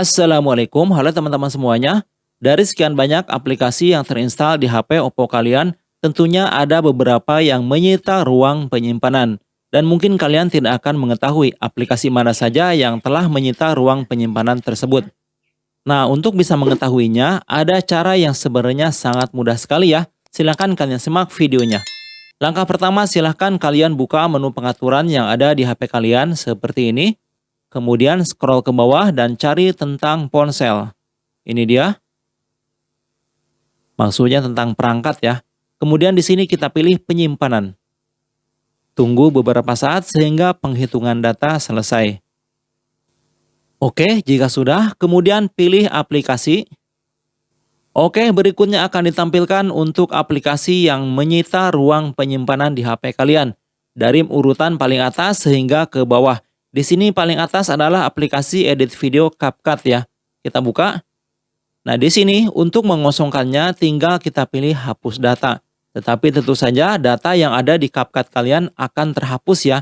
Assalamualaikum, halo teman-teman semuanya. Dari sekian banyak aplikasi yang terinstall di HP Oppo kalian, tentunya ada beberapa yang menyita ruang penyimpanan. Dan mungkin kalian tidak akan mengetahui aplikasi mana saja yang telah menyita ruang penyimpanan tersebut. Nah, untuk bisa mengetahuinya, ada cara yang sebenarnya sangat mudah sekali ya. Silahkan kalian simak videonya. Langkah pertama, silahkan kalian buka menu pengaturan yang ada di HP kalian seperti ini. Kemudian scroll ke bawah dan cari tentang ponsel. Ini dia. Maksudnya tentang perangkat ya. Kemudian di sini kita pilih penyimpanan. Tunggu beberapa saat sehingga penghitungan data selesai. Oke, jika sudah, kemudian pilih aplikasi. Oke, berikutnya akan ditampilkan untuk aplikasi yang menyita ruang penyimpanan di HP kalian. Dari urutan paling atas sehingga ke bawah. Di sini paling atas adalah aplikasi edit video CapCut ya. Kita buka. Nah, di sini untuk mengosongkannya tinggal kita pilih hapus data. Tetapi tentu saja data yang ada di CapCut kalian akan terhapus ya.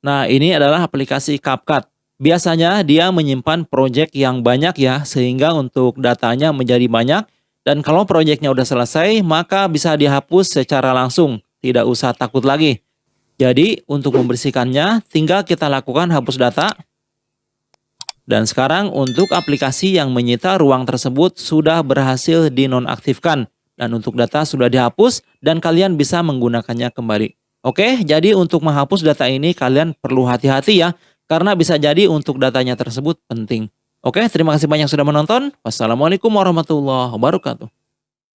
Nah, ini adalah aplikasi CapCut. Biasanya dia menyimpan project yang banyak ya, sehingga untuk datanya menjadi banyak. Dan kalau projectnya udah selesai, maka bisa dihapus secara langsung. Tidak usah takut lagi. Jadi untuk membersihkannya tinggal kita lakukan hapus data. Dan sekarang untuk aplikasi yang menyita ruang tersebut sudah berhasil dinonaktifkan. Dan untuk data sudah dihapus dan kalian bisa menggunakannya kembali. Oke, jadi untuk menghapus data ini kalian perlu hati-hati ya. Karena bisa jadi untuk datanya tersebut penting. Oke, terima kasih banyak sudah menonton. Wassalamualaikum warahmatullahi wabarakatuh.